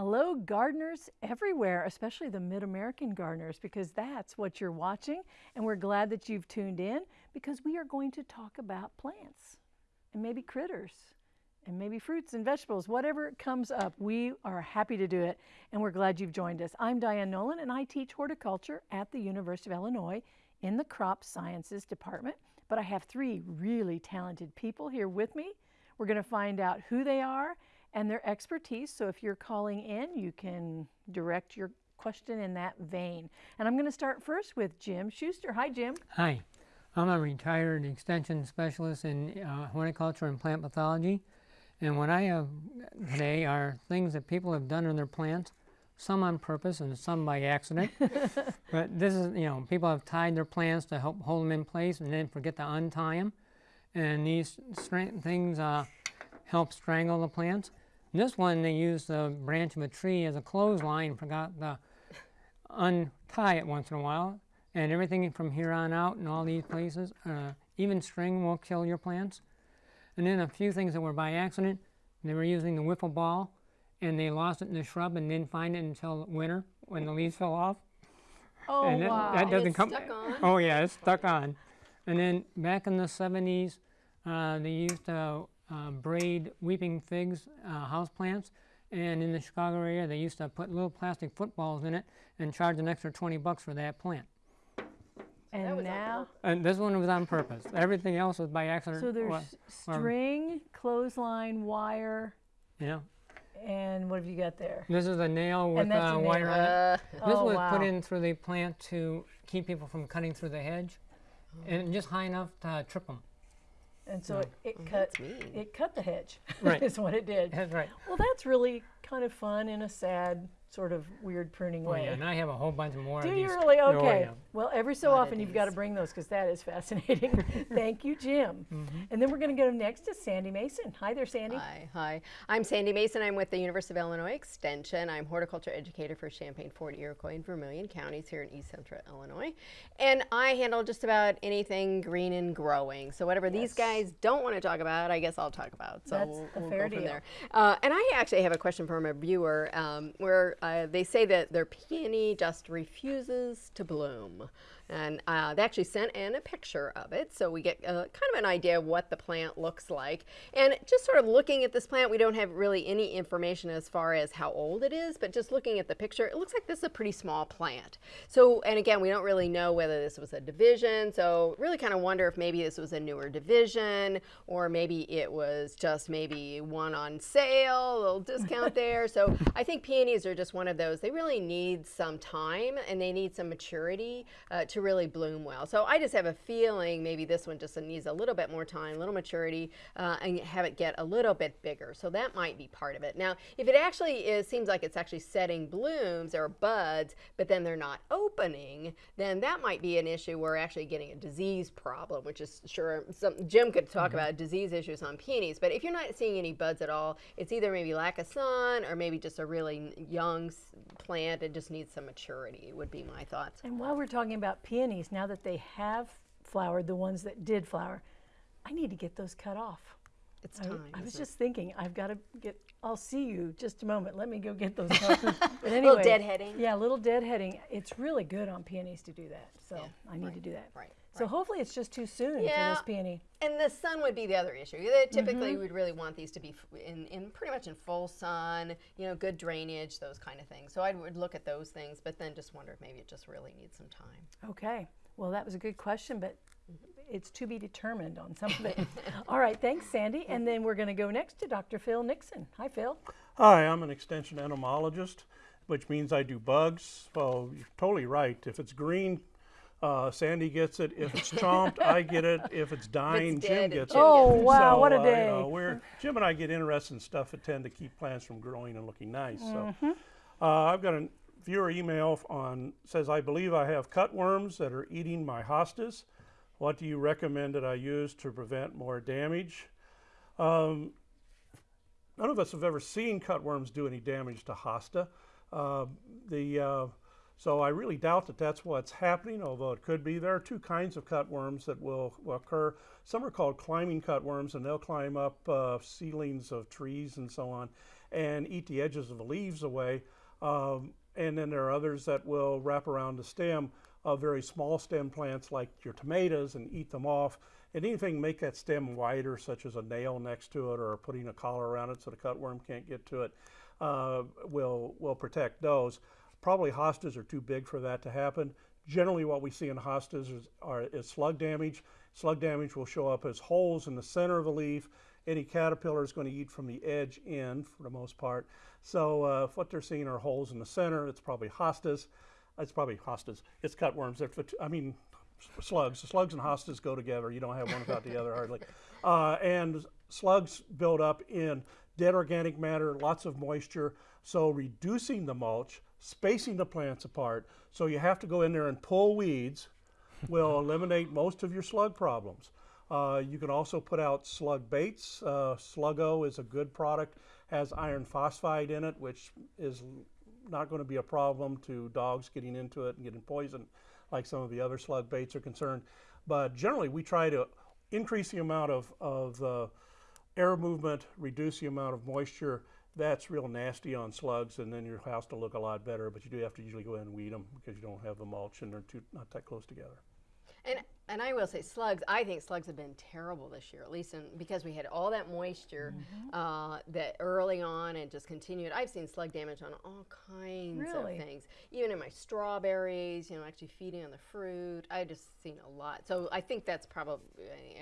hello, gardeners everywhere, especially the Mid American gardeners, because that's what you're watching. And we're glad that you've tuned in because we are going to talk about plants and maybe critters and maybe fruits and vegetables, whatever comes up. We are happy to do it, and we're glad you've joined us. I'm Diane Nolan, and I teach horticulture at the University of Illinois in the Crop Sciences Department. But I have three really talented people here with me. We're going to find out who they are and their expertise. So if you're calling in, you can direct your question in that vein. And I'm going to start first with Jim Schuster. Hi, Jim. Hi. I'm a retired extension specialist in uh, horticulture and plant pathology. And what I have today are things that people have done in their plants, some on purpose and some by accident. but this is, you know, people have tied their plants to help hold them in place and then forget to untie them. And these things uh, help strangle the plants. This one, they used the branch of a tree as a clothesline, forgot to untie it once in a while. And everything from here on out in all these places, uh, even string will kill your plants. And then a few things that were by accident, they were using the wiffle ball and they lost it in the shrub and didn't find it until winter when the leaves fell off. Oh, and that, wow. that doesn't it's come. stuck on? Oh yeah, it's stuck on. And then back in the 70s, uh, they used to uh, braid weeping figs uh, house plants. And in the Chicago area, they used to put little plastic footballs in it and charge an extra 20 bucks for that plant. and was on now, And this one was on purpose. Everything else was by accident. so there's Well, um, string, clothesline, wire, yeah. and what have you got there? This is a nail with that's a a wire nail. on it. Uh, This Oh, was wow. put in through the plant to keep people from cutting through the hedge, and just high enough to trip them. And so it, it cut it cut the hedge. Right. is what it did. That's right. Well, that's really kind of fun in a sad, sort of weird pruning Oh, way. yeah, and I have a whole bunch more Do of you these. really? Oh, Okay. Yeah. Well, every so often you've got to bring those because that is fascinating. Thank you, Jim. Mm-hmm. And then we're going to go next to Sandy Mason. Hi there, Sandy. Hi, hi. I'm Sandy Mason. I'm with the University of Illinois Extension. I'm horticulture educator for Champaign, Ford Iroquois, and Vermilion counties here in East Central Illinois. And I handle just about anything green and growing. So whatever these guys don't want to talk about, I guess I'll talk about. So That's we'll, a we'll fair go from deal. there. Uh, and I actually have a question from a viewer um, where uh, they say that their peony just refuses to bloom home and uh, they actually sent in a picture of it, so we get uh, kind of an idea of what the plant looks like. And just sort of looking at this plant, we don't have really any information as far as how old it is, but just looking at the picture, it looks like this is a pretty small plant. So, and again, we don't really know whether this was a division, so really kind of wonder if maybe this was a newer division, or maybe it was just maybe one on sale, a little discount there. So I think peonies are just one of those. They really need some time and they need some maturity uh, to really bloom well. So I just have a feeling maybe this one just needs a little bit more time, a little maturity, uh, and have it get a little bit bigger. So that might be part of it. Now, if it actually is, seems like it's actually setting blooms or buds, but then they're not opening, then that might be an issue. We're actually getting a disease problem, which is sure some, Jim could talk about disease issues on peonies. But if you're not seeing any buds at all, it's either maybe lack of sun or maybe just a really young plant. It just needs some maturity. Would be my thoughts. And while we're talking about peonies, now that they have flowered, the ones that did flower, I need to get those cut off. It's I, time. I was it? just thinking, I've got to get. I'll see you just a moment. Let me go get those. cut. but anyway, Little deadheading. Yeah, a little deadheading. It's really good on peonies to do that. So I need to do that. right, So hopefully it's just too soon Yeah. for this peony. And the sun would be the other issue. They Typically, Mm-hmm. we'd really want these to be in, in pretty much in full sun, you know, good drainage, those kind of things. So I would look at those things, but then just wonder if maybe it just really needs some time. Okay. Well, that was a good question, but it's to be determined on some of it. All right. Thanks, Sandy. And then we're going to go next to Dr. Phil Nixon. Hi, Phil. Hi, I'm an extension entomologist, which means I do bugs. Well, you're totally right. If it's green, uh, Sandy gets it. If it's chomped, I get it. If it's dying, dead, Jim gets Jim it. Oh, wow, what a uh, you day. know, we're, Jim and I get interested in stuff that tend to keep plants from growing and looking nice. Mm-hmm. So uh, I've got a viewer email on says I believe I have cutworms that are eating my hostas. What do you recommend that I use to prevent more damage? Um, none of us have ever seen cutworms do any damage to hosta. Uh, the uh, so I really doubt that that's what's happening, although it could be. There are two kinds of cutworms that will, will occur. Some are called climbing cutworms, and they'll climb up uh, ceilings of trees and so on. and eat the edges of the leaves away. Um, and then there are others that will wrap around the stem of very small stem plants like your tomatoes and eat them off. And anything make that stem wider, such as a nail next to it or putting a collar around it so the cutworm can't get to it, uh, will will protect those. Probably hostas are too big for that to happen. Generally, what we see in hostas is, are, is slug damage. Slug damage will show up as holes in the center of a leaf. Any caterpillar is going to eat from the edge in for the most part. So uh, if what they're seeing are holes in the center, it's probably hostas. It's probably hostas. It's cutworms. They're, I mean, slugs. Slugs and hostas go together. You don't have one without the other hardly. Uh, and slugs build up in dead organic matter, lots of moisture. So reducing the mulch, spacing the plants apart. So you have to go in there and pull weeds will eliminate most of your slug problems. Uh, you can also put out slug baits. Uh, Sluggo is a good product, has iron phosphate in it, which is not going to be a problem to dogs getting into it and getting poisoned like some of the other slug baits are concerned. But generally, we try to increase the amount of, of uh, air movement, reduce the amount of moisture. That's real nasty on slugs, and then your house will look a lot better. But you do have to usually go in and weed them because you don't have the mulch and they're too, not that close together. And and I will say slugs. I think slugs have been terrible this year, at least in, because we had all that moisture uh, that early on and just continued. I've seen slug damage on all kinds Really? of things, even in my strawberries. You know, actually feeding on the fruit. I just seen a lot. So I think that's probably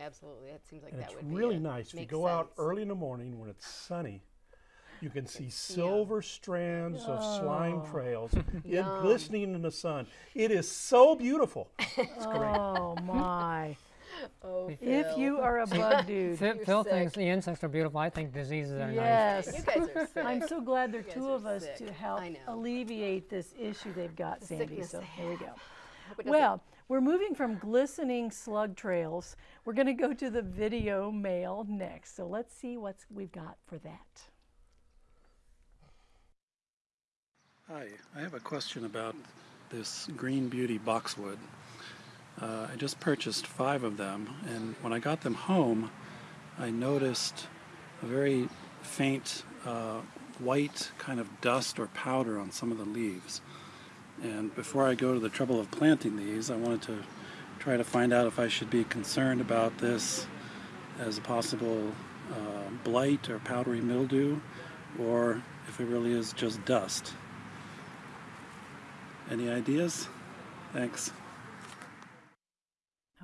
absolutely. That seems like And that it's would really be it. nice. If you Makes go out early in the morning when it's sunny, you can see silver strands of slime Oh. trails it glistening in the sun. It is so beautiful. It's great. Oh my. Oh, if Phil. you are a bug dude. Phil, Phil sick. thinks the insects are beautiful. I think diseases are nice. Yes. you guys are sick. I'm so glad there are two are of us sick. to help alleviate this issue they've got, Sandy. sickness So they here we go. Hope it doesn't- Well, we're moving from glistening slug trails. We're going to go to the video mail next. So let's see what we've got for that. Hi, I have a question about this Green Beauty boxwood. Uh, I just purchased five of them, and when I got them home, I noticed a very faint uh, white kind of dust or powder on some of the leaves. And before I go to the trouble of planting these, I wanted to try to find out if I should be concerned about this as a possible uh, blight or powdery mildew, or if it really is just dust. Any ideas? Thanks.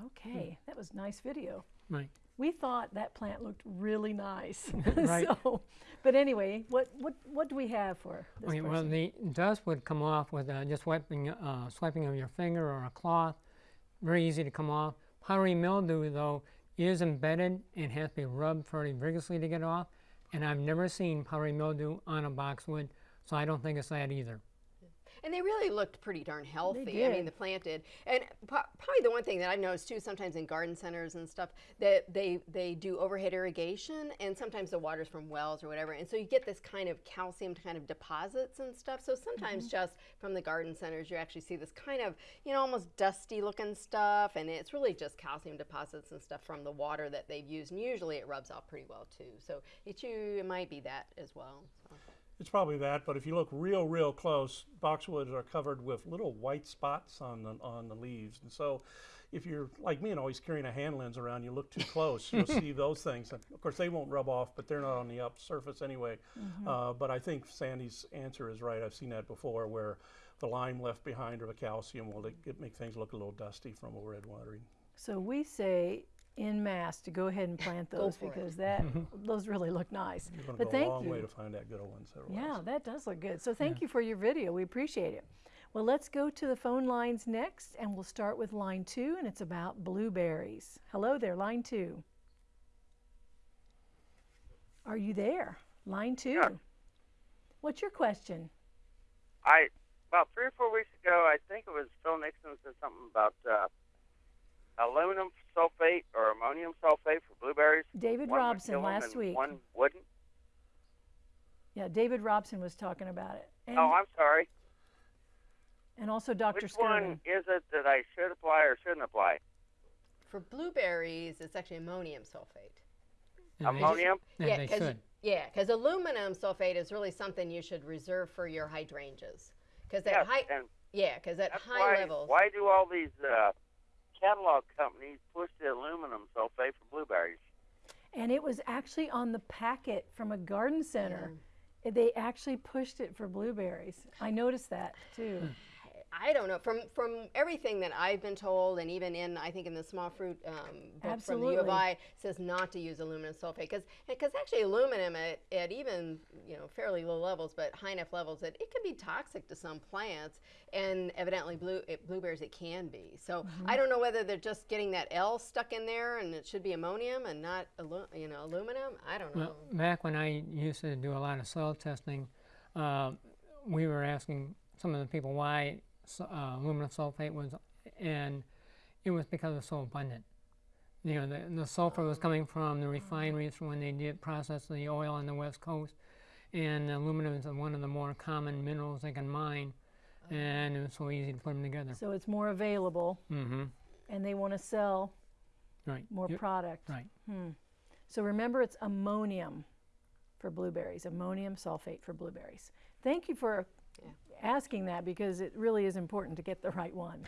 Okay, that was nice video. Right. We thought that plant looked really nice. Right. so, but anyway, what, what, what do we have for this Okay, well, the dust would come off with uh, just wiping, uh, swiping of your finger or a cloth. Very easy to come off. Powdery mildew, though, is embedded and has to be rubbed fairly vigorously to get off. And I've never seen powdery mildew on a boxwood, so I don't think it's that either. And they really looked pretty darn healthy. I mean, the plant did. And probably the one thing that I've noticed too, sometimes in garden centers and stuff, that they they do overhead irrigation, and sometimes the water's from wells or whatever, and so you get this kind of calcium kind of deposits and stuff. So sometimes mm-hmm. just from the garden centers, you actually see this kind of you know almost dusty looking stuff, and it's really just calcium deposits and stuff from the water that they've used. And usually it rubs off pretty well too. So it you it might be that as well. So. It's probably that, but if you look real, real close, boxwoods are covered with little white spots on the on the leaves, and so if you're like me and always carrying a hand lens around, you look too close, you'll see those things. And of course, they won't rub off, but they're not on the up surface anyway. Uh, but I think Sandy's answer is right. I've seen that before, where the lime left behind or the calcium will it, it make things look a little dusty from overhead watering. So we say in mass to go ahead and plant those for it. because that those really look nice. You're going to But go a thank long you. way to find that good ones. otherwise. Yeah, that does look good. So thank you for your video. We appreciate it. Well, let's go to the phone lines next, and we'll start with line two, and it's about blueberries. Hello there, line two. Are you there? Line two. Yeah. What's your question? I about three or four weeks ago, I think it was Phil Nixon said something about uh, aluminum sulfate or ammonium sulfate for blueberries. David One would Robson kill 'em last and week. One wouldn't. Yeah, David Robson was talking about it. And, oh, I'm sorry. and also Dr. Which Skirvin. one is it that I should apply or shouldn't apply? For blueberries, it's actually ammonium sulfate. And Ammonium. and yeah, they 'cause should. Yeah, because aluminum sulfate is really something you should reserve for your hydrangeas. Because at Yes, high, yeah, because at high why, levels, Why do all these uh, catalog companies push the aluminum sulfate for blueberries? And it was actually on the packet from a garden center. Mm. They actually pushed it for blueberries. I noticed that too. I don't know. From from everything that I've been told, and even in I think in the small fruit um, book from the U of I says not to use aluminum sulfate because because actually aluminum at, at even you know fairly low levels, but high enough levels that it can be toxic to some plants, and evidently blue it, blueberries it can be. So Mm-hmm. I don't know whether they're just getting that L stuck in there, and it should be ammonium and not alu- you know aluminum. I don't know. Well, back when I used to do a lot of soil testing, uh, we were asking some of the people why uh, aluminum sulfate was, and it was because it was so abundant. You know, the, the sulfur was coming from the refineries when they did process the oil on the west coast, and aluminum is one of the more common minerals they can mine, and it was so easy to put them together. So it's more available Mm-hmm. and they want to sell Right. more You- product. Right. So remember it's ammonium for blueberries, ammonium sulfate for blueberries. Thank you for asking that because it really is important to get the right one.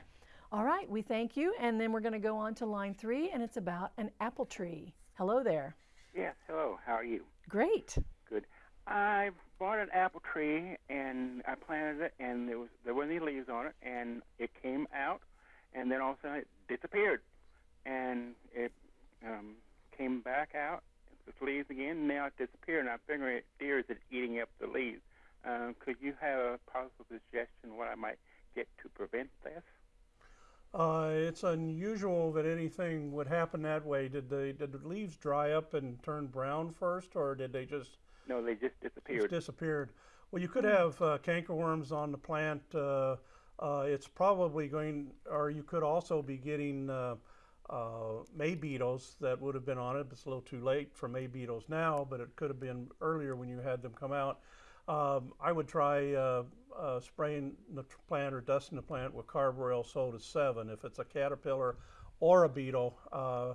All right, we thank you. And then we're going to go on to line three, and it's about an apple tree. Hello there. Yes, hello. How are you? Great. Good. I bought an apple tree and I planted it, and there was there weren't any leaves on it, and it came out, and then all of a sudden it disappeared, and it um, came back out with leaves again. And now it disappeared, and I figure it deer is it eating up the leaves. Um, could you have a possible suggestion what I might get to prevent this? Uh, it's unusual that anything would happen that way. Did the did the leaves dry up and turn brown first, or did they just No, they just disappeared. just disappeared. Well, you could have uh, cankerworms on the plant. Uh, uh, it's probably going, or you could also be getting uh, uh, May beetles that would have been on it. It's a little too late for May beetles now, but it could have been earlier when you had them come out. Um, I would try uh, uh, spraying the plant or dusting the plant with carbaryl soda Sevin if it's a caterpillar or a beetle. Uh,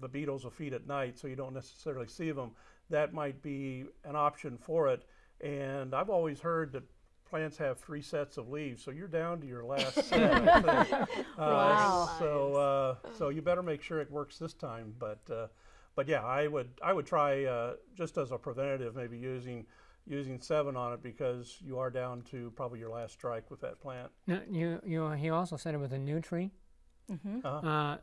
the beetles will feed at night, so you don't necessarily see them. That might be an option for it. And I've always heard that plants have three sets of leaves, so you're down to your last set. I think. Uh, Wow. So, uh, so you better make sure it works this time. But, uh, but yeah, I would I would try uh, just as a preventative, maybe using using Sevin on it because you are down to probably your last strike with that plant. Now, you, you, he also said it was a new tree. Uh-huh. Uh,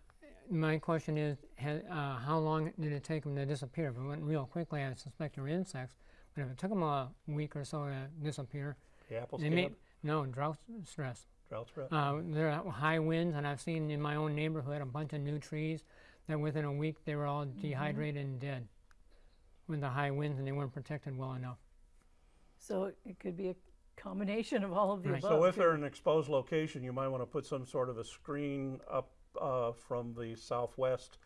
my question is, ha uh, how long did it take them to disappear? If it went real quickly, I suspect they're insects. But if it took them a week or so to disappear, The apple they scab, may no drought stress. drought threat. Uh, there are high winds, and I've seen in my own neighborhood a bunch of new trees that within a week they were all dehydrated and dead with the high winds, and they weren't protected well enough. So it- it could be a combination of all of the Right. above. So if too. they're in an exposed location, you might want to put some sort of a screen up uh, from the southwest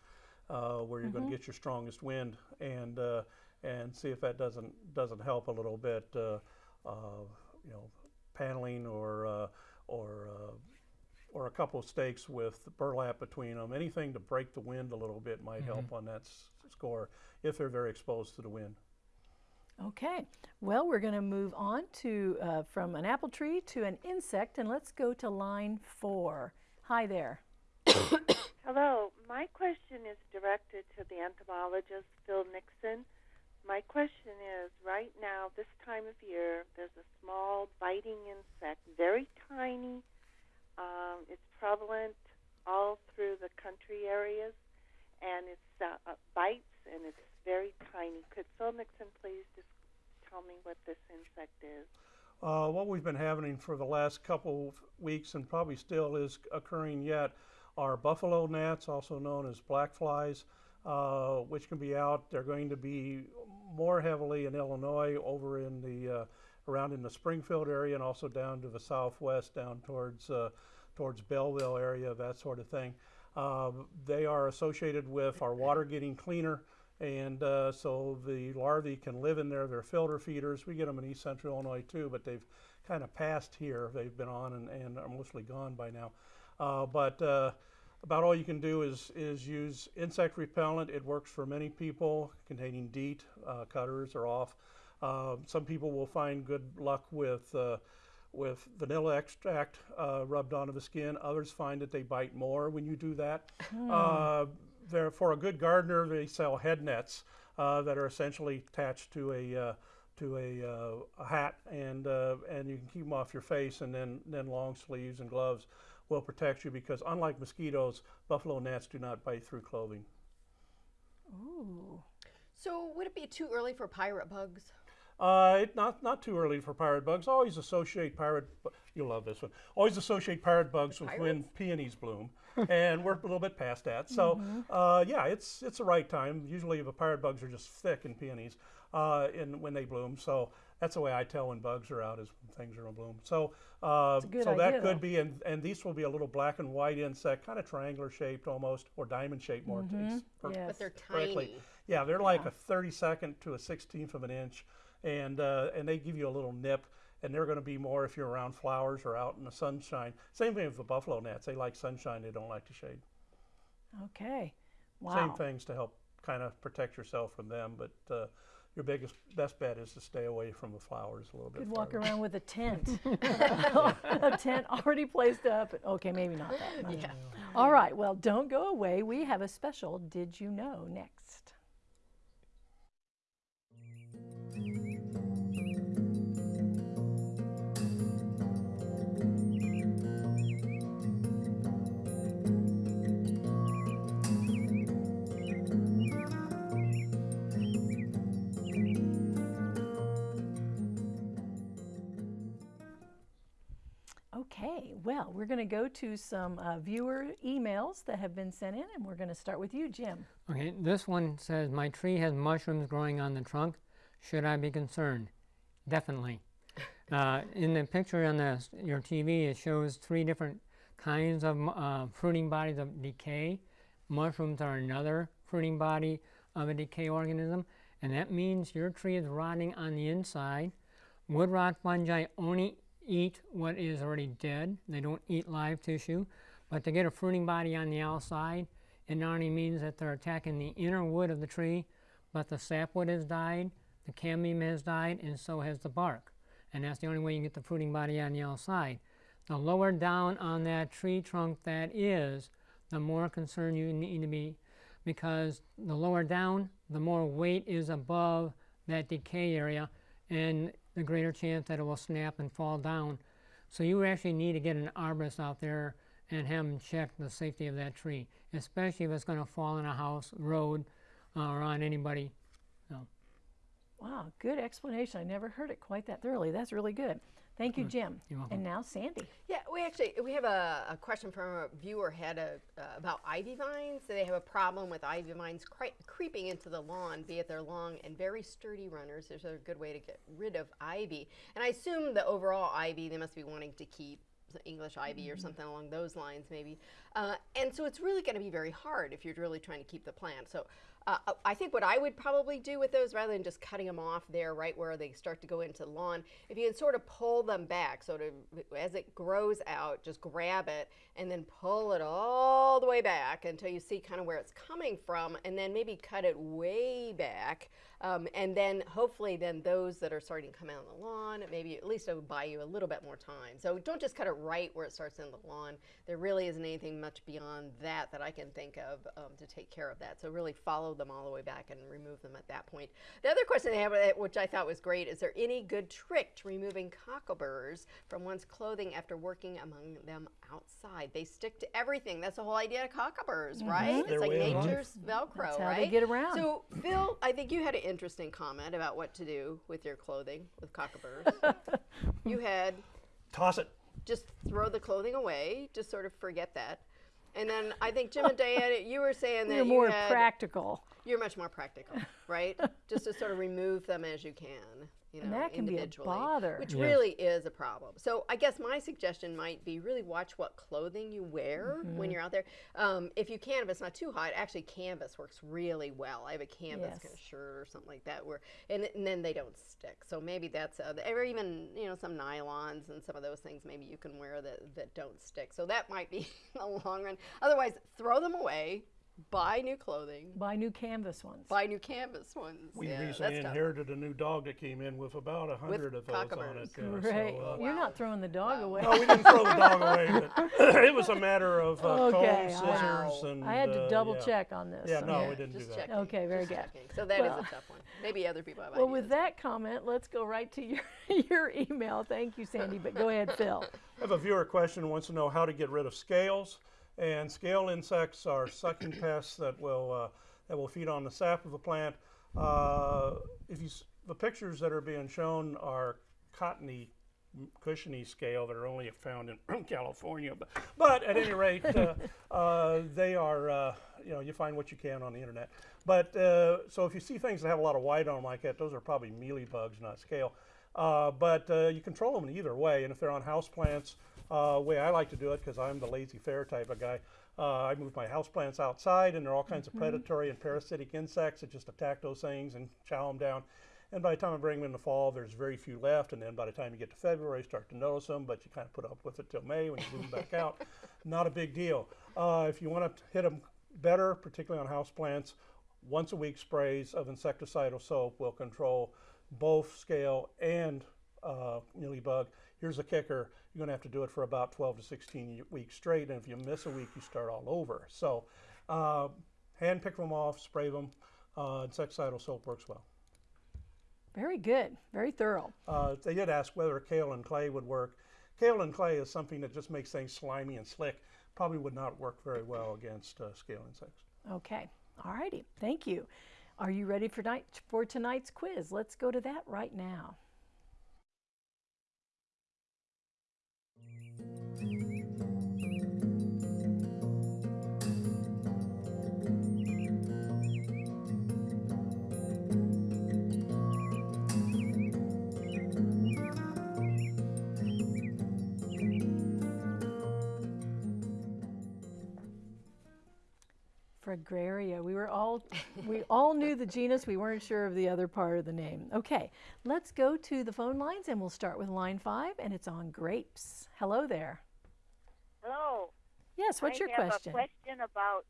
uh, where you're going to get your strongest wind and uh, and see if that doesn't doesn't help a little bit. Uh, uh, you know, paneling or uh, or uh, or a couple of stakes with burlap between them. Anything to break the wind a little bit might help on that s- score if they're very exposed to the wind. Okay, well, we're going to move on to uh, from an apple tree to an insect, and let's go to line four. Hi there. Hello. My question is directed to the entomologist, Phil Nixon. My question is right now, this time of year, there's a small biting insect, very tiny. Um, it's prevalent all through the country areas, and it uh, uh, bites, and it's very tiny. Could Phil Nixon please just tell me what this insect is? Uh, what we've been having for the last couple of weeks and probably still is occurring yet are buffalo gnats, also known as black flies, uh, which can be out. They're going to be more heavily in Illinois, over in the uh, around in the Springfield area, and also down to the southwest, down towards uh, towards Belleville area, that sort of thing. Uh, they are associated with our water getting cleaner and uh, so the larvae can live in there. They're filter feeders. We get them in east central Illinois too, but they've kind of passed here. They've been on and, and are mostly gone by now. Uh, but uh, about all you can do is, is use insect repellent. It works for many people containing DEET. Uh, Cutter's or Off. Uh, some people will find good luck with, uh, with vanilla extract uh, rubbed onto the skin. Others find that they bite more when you do that. Uh, there, for a good gardener, they sell head nets uh, that are essentially attached to a uh, to a, uh, a hat, and uh, and you can keep them off your face, and then then long sleeves and gloves will protect you because unlike mosquitoes, buffalo gnats do not bite through clothing. Ooh. So would it be too early for pirate bugs? Uh, it, not not too early for pirate bugs. Always associate pirate. You'll love this one. Always associate pirate bugs with when peonies bloom, and we're a little bit past that. So uh, yeah, it's it's the right time. Usually the pirate bugs are just thick in peonies, uh, in when they bloom. So that's the way I tell when bugs are out is when things are in bloom. So uh, good so idea, that though. could be, and and these will be a little black and white insect, kind of triangular shaped almost, or diamond shaped more. It's per- Yes. But they're correctly. tiny. Yeah, they're like a 32nd to a 16th of an inch, and uh, and they give you a little nip, and they're going to be more if you're around flowers or out in the sunshine. Same thing with the buffalo gnats; they like sunshine, they don't like the shade. Okay. Wow. Same things to help kind of protect yourself from them, but uh, your biggest best bet is to stay away from the flowers a little bit. Could walk around with a tent. a tent already placed up. Okay, maybe not that much. Yeah. All right, well, don't go away. We have a special Did You Know next. Well, we're going to go to some uh, viewer emails that have been sent in, and we're going to start with you, Jim. Okay, this one says, My tree has mushrooms growing on the trunk. Should I be concerned? Definitely. Uh, in the picture on the, your TV, it shows three different kinds of uh, fruiting bodies of decay. Mushrooms are another fruiting body of a decay organism, and that means your tree is rotting on the inside. Wood rot fungi only eat what is already dead. They don't eat live tissue. But to get a fruiting body on the outside, it not only means that they're attacking the inner wood of the tree, but the sapwood has died, the cambium has died, and so has the bark. And that's the only way you get the fruiting body on the outside. The lower down on that tree trunk that is, the more concerned you need to be because the lower down, the more weight is above that decay area, and the greater chance that it will snap and fall down. So you actually need to get an arborist out there and have them check the safety of that tree, especially if it's going to fall in a house, road, uh, or on anybody. So, Wow, good explanation. I never heard it quite that thoroughly. That's really good. Thank you, Jim. You're welcome. And now Sandy. Yeah, we actually we have a, a question from a viewer had a uh, about ivy vines. They have a problem with ivy vines cre- creeping into the lawn, be it they're long and very sturdy runners. There's a good way to get rid of ivy, and I assume the overall ivy they must be wanting to keep English ivy or something along those lines, maybe. Uh, and so it's really going to be very hard if you're really trying to keep the plant. So uh, I think what I would probably do with those, rather than just cutting them off there, right where they start to go into the lawn, if you can sort of pull them back, so as it grows out, just grab it and then pull it all the way back until you see kind of where it's coming from, and then maybe cut it way back. Um, and then hopefully, then those that are starting to come out on the lawn, maybe at least it will buy you a little bit more time. So don't just cut it right where it starts in the lawn. There really isn't anything much beyond that that I can think of um, to take care of that. So really follow them all the way back and remove them at that point. The other question they have, uh, which I thought was great, is there any good trick to removing cockleburrs from one's clothing after working among them outside? They stick to everything. That's the whole idea of cockleburrs, right? Their It's like way of life. nature's Velcro, That's how right? they get around. So, Phil, I think you had an interesting comment about what to do with your clothing with cockleburrs. you had Toss it. just throw the clothing away, just sort of forget that. And then I think Jim and Diana, you were saying that You're you more had practical. You're much more practical, right? Just to sort of remove them as you can, you know, And that can be a bother. which Yes. really is a problem. So I guess my suggestion might be really watch what clothing you wear Mm-hmm. when you're out there. Um, if you can, if it's not too hot, actually canvas works really well. I have a canvas kind of shirt or something like that, where and, and then they don't stick. So maybe that's uh, or even you know some nylons and some of those things maybe you can wear that that don't stick. So that might be in the long run. Otherwise, throw them away. Buy new clothing. Buy new canvas ones. Buy new canvas ones. We yeah, recently that's tough. inherited a new dog that came in with about a hundred of those on it. cockamers. yeah, Great. So, uh, You're not throwing the dog away. no, we didn't throw the dog away, but it was a matter of uh, Okay, combs, I- scissors, and I had to uh, double yeah. check on this. Yeah, so- no, Yeah, we didn't just do that. checking, Okay, very just good. checking. So that is Well- a tough one. Maybe other people have Well, ideas. with that comment, let's go right to your, your email. Thank you, Sandy, but go ahead, Phil. I have a viewer question who wants to know how to get rid of scales. And scale insects are sucking pests that will uh, that will feed on the sap of a plant. Uh, if you s- the pictures that are being shown are cottony, cushiony scale that are only found in California. But, but at any rate, uh, uh, they are uh, you know you find what you can on the internet. But uh, so if you see things that have a lot of white on them like that, those are probably mealy bugs, not scale. Uh, but uh, you control them either way. And if they're on house plants, uh, way I like to do it because I'm the laissez-faire type of guy. Uh, I move my houseplants outside, and there are all kinds of predatory and parasitic insects that just attack those things and chow them down. And by the time I bring them in the fall, there's very few left. And then by the time you get to February, you start to notice them, but you kind of put up with it till May when you move them back out. Not a big deal. Uh, if you want to hit them better, particularly on houseplants, once a week sprays of insecticidal soap will control both scale and uh, mealybug. Here's a kicker: you're going to have to do it for about 12 to 16 weeks straight, and if you miss a week, you start all over. So, uh, hand pick them off, spray them. Uh, insecticidal soap works well. Very good. Very thorough. Uh, they did ask whether kaolin clay would work. Kaolin clay is something that just makes things slimy and slick. Probably would not work very well against uh, scale insects. Okay. All righty. Thank you. Are you ready for, night, for tonight's quiz? Let's go to that right now. Fragaria. We were all we all knew the genus. We weren't sure of the other part of the name. Okay, let's go to the phone lines and we'll start with line five, and it's on grapes. Hello there. Hello. Yes. What's I your have question? a question about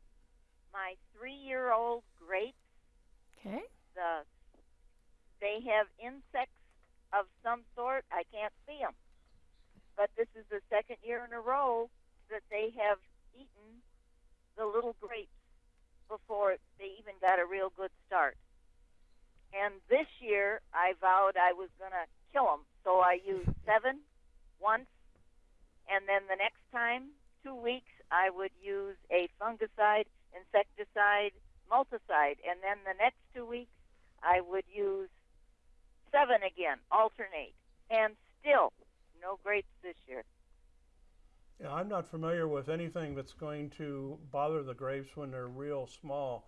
my three-year-old grapes. Okay. The they have insects of some sort. I can't see them, but this is the second year in a row that they have eaten the little grapes before they even got a real good start. And this year, I vowed I was going to kill them, so I used Sevin once, and then the next time, two weeks, I would use a fungicide, insecticide, multicide, and then the next two weeks, I would use Sevin again, alternate, and still no grapes this year. Yeah, I'm not familiar with anything that's going to bother the grapes when they're real small.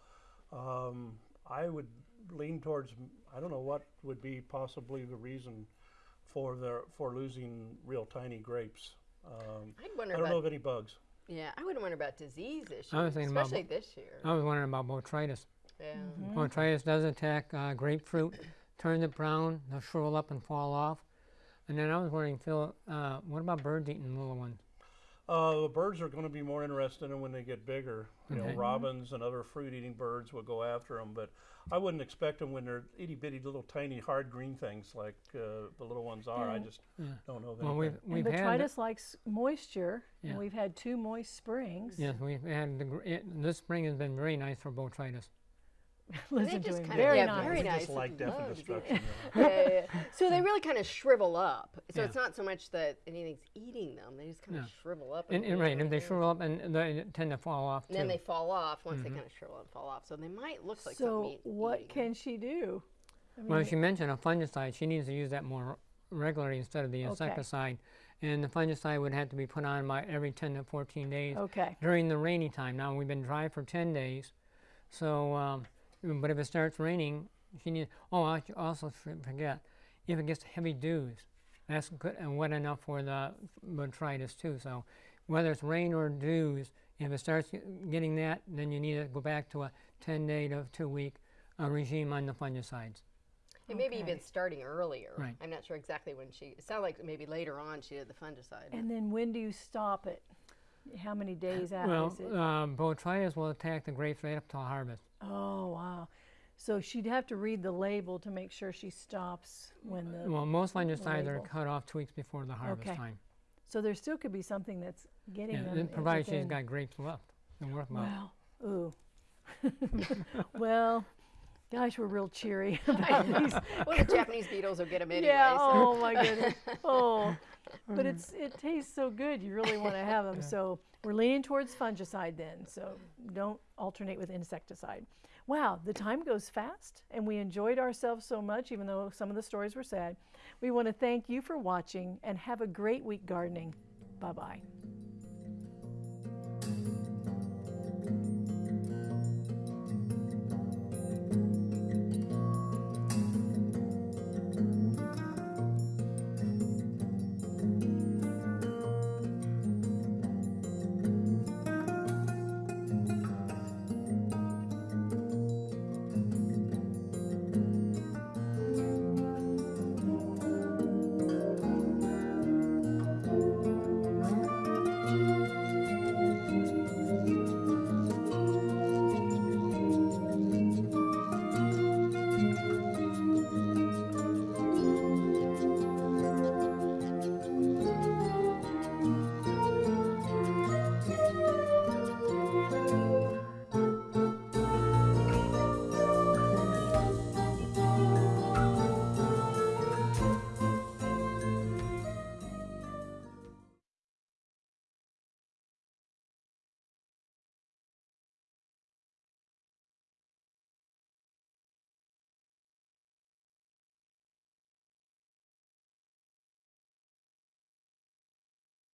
Um, I would lean towards I don't know what would be possibly the reason for the for losing real tiny grapes. Um, I'd I don't know about of any bugs. yeah, I wouldn't wonder about disease issues, I was thinking especially bo- this year. I was wondering about botrytis. yeah. Botrytis does attack uh, grapefruit, turns it brown, they'll shrivel up and fall off. And then I was wondering, Phil, uh, what about birds eating little ones? Uh, the birds are going to be more interested in when they get bigger. You know, Okay. robins and other fruit-eating birds will go after them, but I wouldn't expect them when they're itty-bitty little tiny hard green things like uh, the little ones are. I Yeah. just don't know of Well, anything. we've, And we've had. botrytis likes moisture, Yeah. and we've had two moist springs. Yes, we've had the, it, this spring has been very nice for botrytis. Listen just to him. Very yeah, nice. very nice just like death and destruction. yeah. yeah, yeah, yeah. So they really kind of shrivel up. So Yeah. it's not so much that anything's eating them; they just kind of Yeah. shrivel up. And, and right, and they shrivel up and they tend to fall off And then they fall off once they kind of shrivel and fall off. So they might look like so something eat- what eating them. can she do? I well, mean, she mentioned a fungicide. She needs to use that more regularly instead of the insecticide. Okay. And the fungicide would have to be put on by every 10 to 14 days okay. during the rainy time. Now we've been dry for 10 days, so um, But if it starts raining, she needs. Oh, I also f- forget, if it gets heavy dews, that's good and wet enough for the botrytis too. So whether it's rain or dews, if it starts getting that, then you need to go back to a 10 day to two week uh, regime on the fungicides. And maybe Okay. even starting earlier. Right. I'm not sure exactly when she. It sounded like maybe later on she did the fungicide. And then when do you stop it? How many days after Well, is it? uh, botrytis will attack the grapes right up till harvest. Oh wow. So she'd have to read the label to make sure she stops when the. Well, most fungicides are cut off two weeks before the harvest Okay. time. So there still could be something that's getting Yeah, them. and provided she's got grapes left. They're worthwhile. Well, ooh. well, gosh, we're real cheery about these. well, the Japanese beetles will get them anyway. yeah. so- Oh my goodness. Oh, but mm. it's it tastes so good. You really want to have them. So we're leaning towards fungicide then. So don't alternate with insecticide. Wow, the time goes fast, and we enjoyed ourselves so much, even though some of the stories were sad. We want to thank you for watching and have a great week gardening. Bye bye.